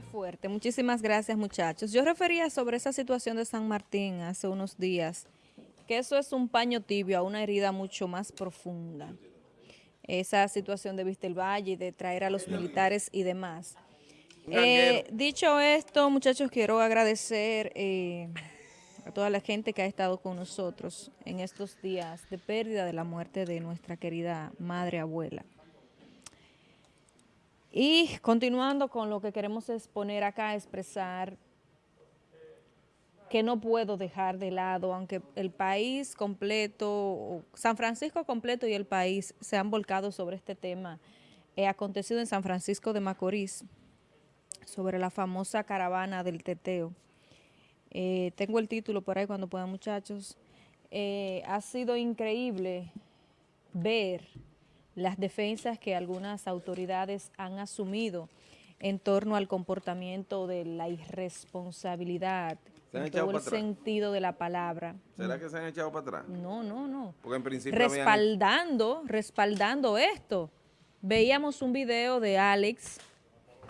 Fuerte. Muchísimas gracias, muchachos. Yo refería sobre esa situación de San Martín hace unos días, que eso es un paño tibio a una herida mucho más profunda. Esa situación de Vista el Valle, de traer a los militares y demás. Eh, dicho esto, muchachos, quiero agradecer eh, a toda la gente que ha estado con nosotros en estos días de pérdida de la muerte de nuestra querida madre abuela. Y continuando con lo que queremos exponer acá, expresar que no puedo dejar de lado, aunque el país completo, San Francisco completo y el país se han volcado sobre este tema, he acontecido en San Francisco de Macorís, sobre la famosa caravana del teteo. Eh, tengo el título por ahí cuando puedan muchachos. Eh, ha sido increíble ver las defensas que algunas autoridades han asumido en torno al comportamiento de la irresponsabilidad, en todo el sentido de la palabra. ¿Será que se han echado para atrás? No, no, no. Porque en principio Respaldando, respaldando esto. Veíamos un video de Alex,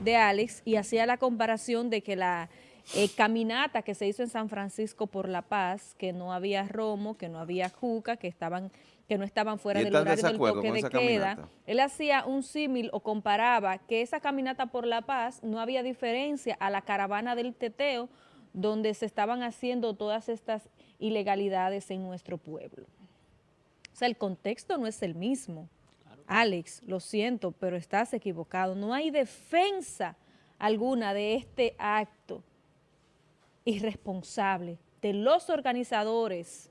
de Alex, y hacía la comparación de que la eh, caminata que se hizo en San Francisco por La Paz, que no había romo, que no había juca, que estaban que no estaban fuera del horario del toque de queda. Él hacía un símil o comparaba que esa caminata por La Paz no había diferencia a la caravana del teteo donde se estaban haciendo todas estas ilegalidades en nuestro pueblo. O sea, el contexto no es el mismo. Alex, lo siento, pero estás equivocado. No hay defensa alguna de este acto irresponsable de los organizadores,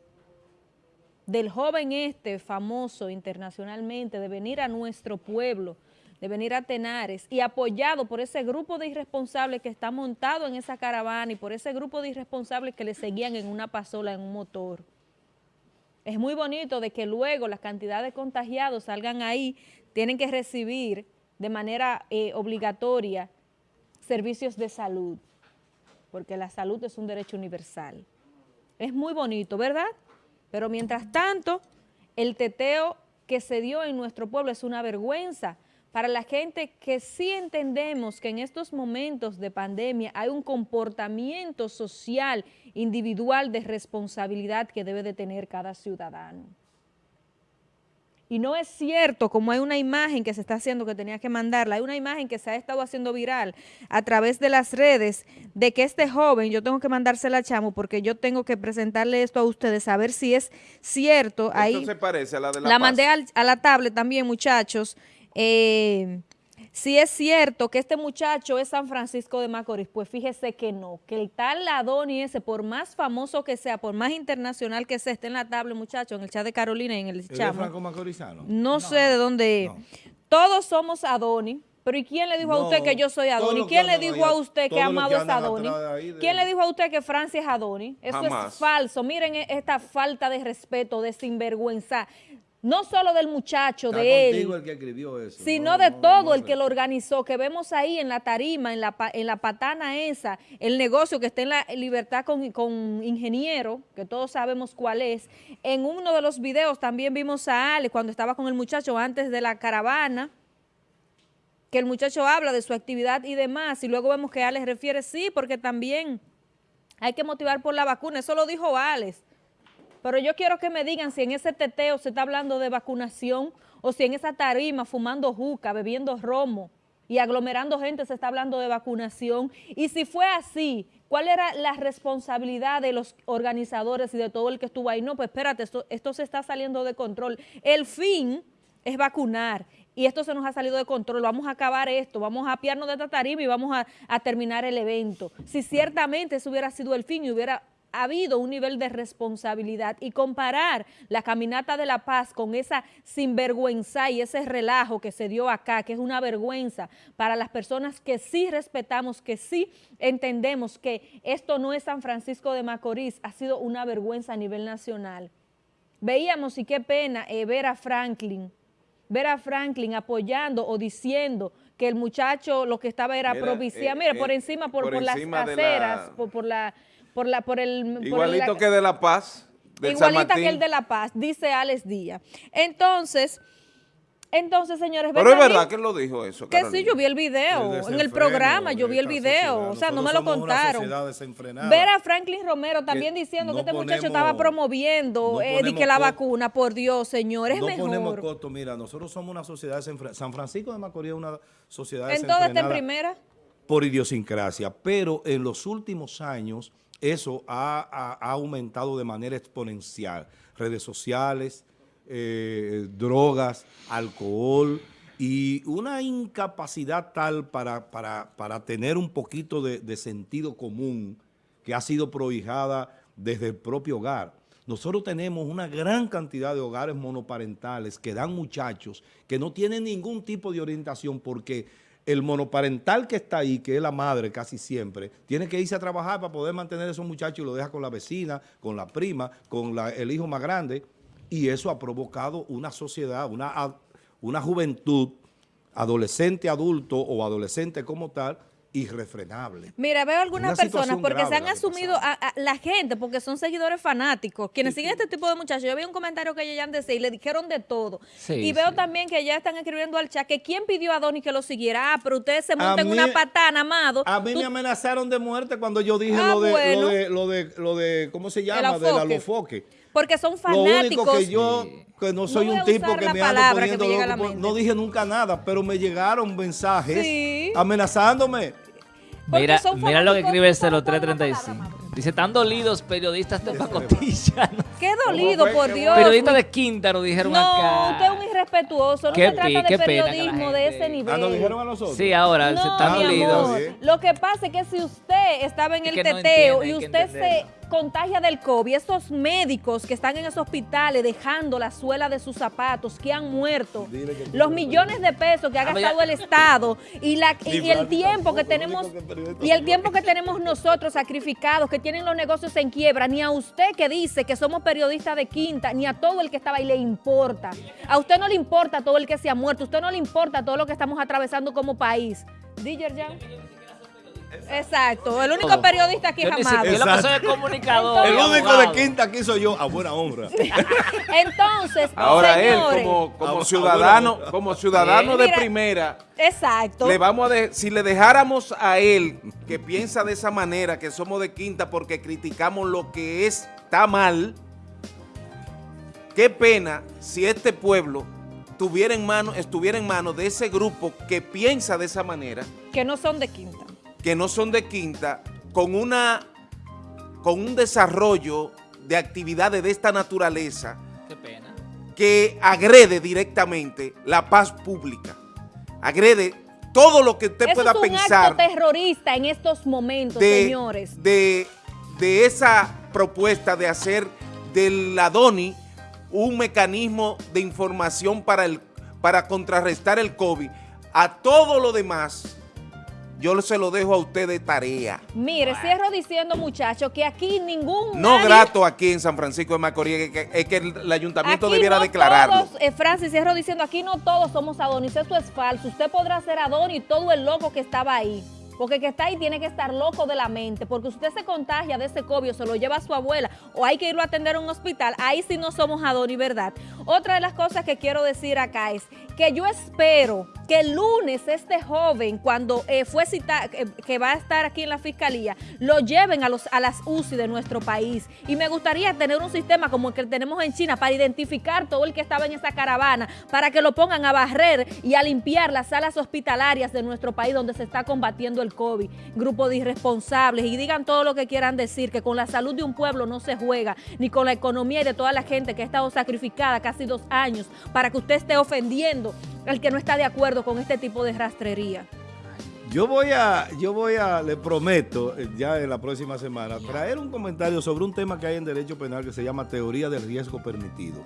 del joven este famoso internacionalmente, de venir a nuestro pueblo, de venir a Tenares y apoyado por ese grupo de irresponsables que está montado en esa caravana y por ese grupo de irresponsables que le seguían en una pasola, en un motor. Es muy bonito de que luego las cantidades de contagiados salgan ahí, tienen que recibir de manera eh, obligatoria servicios de salud porque la salud es un derecho universal. Es muy bonito, ¿verdad? Pero mientras tanto, el teteo que se dio en nuestro pueblo es una vergüenza para la gente que sí entendemos que en estos momentos de pandemia hay un comportamiento social, individual de responsabilidad que debe de tener cada ciudadano. Y no es cierto, como hay una imagen que se está haciendo que tenía que mandarla, hay una imagen que se ha estado haciendo viral a través de las redes de que este joven, yo tengo que mandársela a Chamo porque yo tengo que presentarle esto a ustedes, a ver si es cierto. Esto Ahí, se parece a la de la La mandé a la tablet también, muchachos. Eh, si es cierto que este muchacho es San Francisco de Macorís, pues fíjese que no, que el tal Adoni ese, por más famoso que sea, por más internacional que sea, esté en la tabla, muchacho, en el chat de Carolina y en el chat. Franco Macorizano? No, sé de dónde es. Todos somos Adoni. Pero ¿y quién le dijo a usted que yo soy Adoni? ¿Quién le dijo a usted que Amado es Adoni? ¿Quién le dijo a usted que Francia es Adoni? Eso es falso. Miren e-, esta falta de respeto, de sinvergüenza no solo del muchacho, de él, el que escribió eso. sino de todo el que lo organizó, que vemos ahí en la tarima, en la, en la patana esa, el negocio que está en la libertad con, con ingeniero, que todos sabemos cuál es. En uno de los videos también vimos a Ale cuando estaba con el muchacho antes de la caravana, que el muchacho habla de su actividad y demás, y luego vemos que Ale refiere, sí, porque también hay que motivar por la vacuna, eso lo dijo Alex. Pero yo quiero que me digan si en ese teteo se está hablando de vacunación o si en esa tarima fumando juca, bebiendo romo y aglomerando gente se está hablando de vacunación. Y si fue así, ¿cuál era la responsabilidad de los organizadores y de todo el que estuvo ahí? No, pues espérate, esto, se está saliendo de control. El fin es vacunar y esto se nos ha salido de control, vamos a acabar esto, vamos a apiarnos de esta tarima y vamos a, a terminar el evento. Si ciertamente eso hubiera sido el fin y hubiera ha habido un nivel de responsabilidad y comparar la caminata de la paz con esa sinvergüenza y ese relajo que se dio acá, que es una vergüenza para las personas que sí respetamos, que sí entendemos que esto no es San Francisco de Macorís, ha sido una vergüenza a nivel nacional. Veíamos y qué pena eh, ver a Franklin, ver a Franklin apoyando o diciendo que el muchacho lo que estaba era propiciar, mira, por encima, por, las aceras, por la por la, por el... Igualito que de La Paz. igualita que el de La Paz, dice Alex Díaz. Entonces, Entonces, señores, Pero es verdad que él lo dijo eso, Que sí, yo vi el video, El en el programa, yo vi el video, sociedad. o sea, no me lo contaron. desenfrenada. Ver a Franklin Romero también Que diciendo no que este muchacho estaba promoviendo no eh, que la vacuna, por Dios, señor, es no ponemos mejor. costo. Mira, nosotros somos una sociedad desenfrenada. San Francisco de Macorís es una sociedad En todo está en desenfrenada primera. por idiosincrasia, pero en los últimos años eso ha, ha- aumentado de manera exponencial. Redes sociales, eh, drogas, alcohol y una incapacidad tal para, para- para tener un poquito de, de sentido común que ha sido prohijada desde el propio hogar. Nosotros tenemos una gran cantidad de hogares monoparentales que dan muchachos que no tienen ningún tipo de orientación porque el monoparental que está ahí, que es la madre casi siempre, tiene que irse a trabajar para poder mantener a esos muchachos y lo deja con la vecina, con la prima, con el hijo más grande. Y eso ha provocado una sociedad, una, una juventud, adolescente, adulto o adolescente como tal, irrefrenable. Mira, veo algunas Una personas porque se han asumido a, a la gente, porque son seguidores fanáticos, quienes siguen este tipo de muchachos. Yo vi un comentario que ellos decía y le dijeron de todo. Sí, y veo sí. también que ya están escribiendo al chat que quién pidió a Donny que lo siguiera. Ah, pero ustedes se montan mí- una patana, amado. A mí Tú- me amenazaron de muerte cuando yo dije Ah, lo, de, bueno. lo, de, lo, de, lo de, ¿cómo se llama? De la lofoque. Porque son Lo único fanáticos. que yo, que no soy No un tipo que me ando poniendo me loco, no dije nunca nada, pero me llegaron mensajes Sí. amenazándome. Mira, mira lo que fanáticos escribe el solo por una 0335. palabra, Amado. Dice, están dolidos periodistas de pacotilla. ¿no? Qué dolido, fue? por ¿Qué Dios. Periodistas de Quintaro dijeron No, acá. usted es un irrespetuoso. No Qué se trata pi- de periodismo de ese nivel. Ah, nos dijeron a nosotros. Sí, ahora se No, están dolidos. Lo que pasa es que si usted estaba en Es el no teteo entiende, y usted se. Contagia del COVID, esos médicos que están en esos hospitales dejando la suela de sus zapatos, que han muerto, que- los millones de pesos que ha Ah, gastado ya- el Estado y, la, y, y el tiempo que tenemos y el tiempo que tenemos nosotros sacrificados, que tienen los negocios en quiebra, ni a usted que dice que somos periodistas de quinta, ni a todo el que estaba ahí le importa. A usted no le importa todo el que se ha muerto, a usted no le importa todo lo que estamos atravesando como país. ¿Dijer Jan? Exacto, el único periodista aquí es Amado. Yo lo que soy es comunicador. El único de quinta aquí soy yo, a buena honra. Entonces, Ahora él, como, como ciudadano, como ciudadano de Mira, primera, exacto. le vamos a de- si le dejáramos a él que piensa de esa manera, que somos de quinta porque criticamos lo que está mal, qué pena si este pueblo tuviera en mano, estuviera en manos de ese grupo que piensa de esa manera, que no son de quinta. Que no son de quinta, con una con un desarrollo de actividades de esta naturaleza Qué pena. que agrede directamente la paz pública, agrede todo lo que usted Eso pueda es un pensar acto terrorista en estos momentos, de, señores. de, de esa propuesta de hacer del Adoni un mecanismo de información para, el, para contrarrestar el COVID. A todo lo demás, yo se lo dejo a usted de tarea. Mire, cierro diciendo, muchachos, que aquí ningún... No nadie- grato aquí en San Francisco de Macorís, es que, es que el ayuntamiento Aquí debiera no declararlo. Todos, eh, Francis, cierro diciendo, aquí no todos somos Adonis, eso es falso. Usted podrá ser Adonis y todo el loco que estaba ahí. Porque el que está ahí tiene que estar loco de la mente. Porque usted se contagia de ese COVID se lo lleva a su abuela o hay que irlo a atender a un hospital. Ahí sí no somos Adonis, ¿verdad? Otra de las cosas que quiero decir acá es que yo espero que el lunes este joven, cuando eh, fue citado, que va a estar aquí en la fiscalía, lo lleven a, los, a las UCI de nuestro país. Y me gustaría tener un sistema como el que tenemos en China para identificar todo el que estaba en esa caravana, para que lo pongan a barrer y a limpiar las salas hospitalarias de nuestro país donde se está combatiendo el COVID. Grupo de irresponsables y digan todo lo que quieran decir, que con la salud de un pueblo no se juega, ni con la economía y de toda la gente que ha estado sacrificada casi dos años para que usted esté ofendiendo al que no está de acuerdo con este tipo de rastrería. Yo voy a, yo voy a, le prometo, eh, ya en la próxima semana, traer un comentario sobre un tema que hay en derecho penal que se llama teoría del riesgo permitido.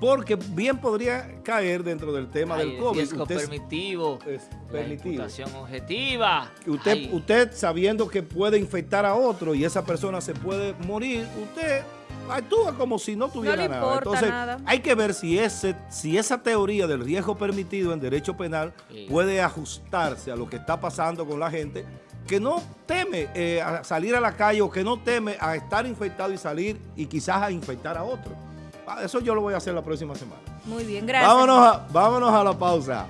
Porque bien podría caer dentro del tema Ay, del COVID. riesgo Usted- permitivo. es La permitido. imputación objetiva. Usted, Ay, usted sabiendo que puede infectar a otro y esa persona se puede morir, usted actúa como si no tuviera le nada. importa Entonces, nada. hay que ver si, ese, si esa teoría del riesgo permitido en derecho penal Sí. puede ajustarse a lo que está pasando con la gente que no teme eh, a salir a la calle o que no teme a estar infectado y salir y quizás a infectar a otro. Eso yo lo voy a hacer la próxima semana. Muy bien, gracias. Vámonos a, vámonos a la pausa.